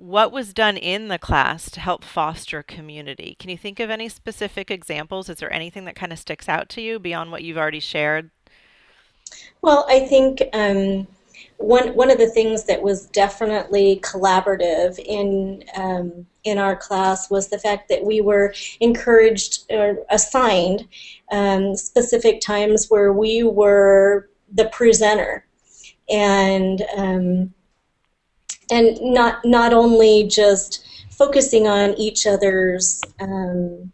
what was done in the class to help foster community? Can you think of any specific examples? Is there anything that kind of sticks out to you beyond what you've already shared? Well, I think um, one one of the things that was definitely collaborative in um, in our class was the fact that we were encouraged or assigned um, specific times where we were the presenter, and um, and not not only just focusing on each other's um,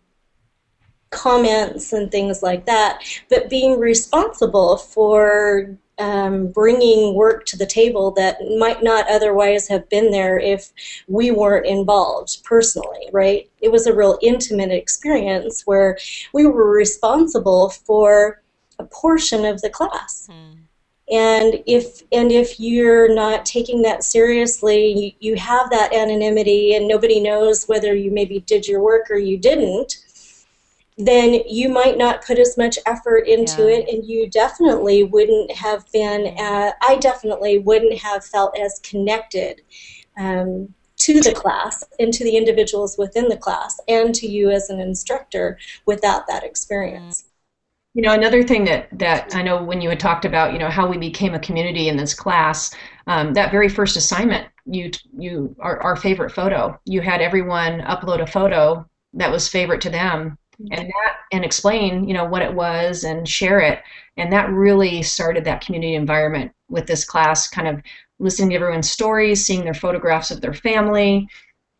comments and things like that, but being responsible for um, bringing work to the table that might not otherwise have been there if we weren't involved personally, right? It was a real intimate experience where we were responsible for a portion of the class. Mm. And if and if you're not taking that seriously, you, you have that anonymity and nobody knows whether you maybe did your work or you didn't, then you might not put as much effort into yeah. it and you definitely wouldn't have been uh, i definitely wouldn't have felt as connected um, to the class and to the individuals within the class and to you as an instructor without that experience you know another thing that that i know when you had talked about you know how we became a community in this class um, that very first assignment you you our, our favorite photo you had everyone upload a photo that was favorite to them and that and explain you know what it was and share it. And that really started that community environment with this class kind of listening to everyone's stories seeing their photographs of their family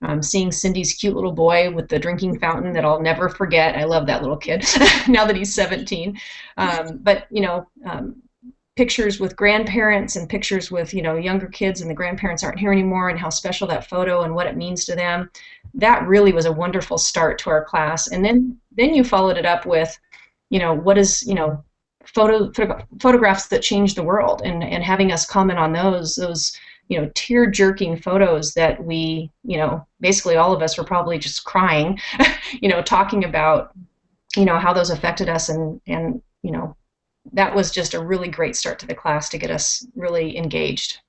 um, seeing cindy's cute little boy with the drinking fountain that i'll never forget. I love that little kid now that he's 17 um, but you know um, pictures with grandparents and pictures with you know younger kids and the grandparents aren't here anymore and how special that photo and what it means to them that really was a wonderful start to our class. And then then you followed it up with you know what is you know photo, photo photographs that change the world and and having us comment on those those you know tear jerking photos that we you know basically all of us were probably just crying you know talking about you know how those affected us and and you know that was just a really great start to the class to get us really engaged.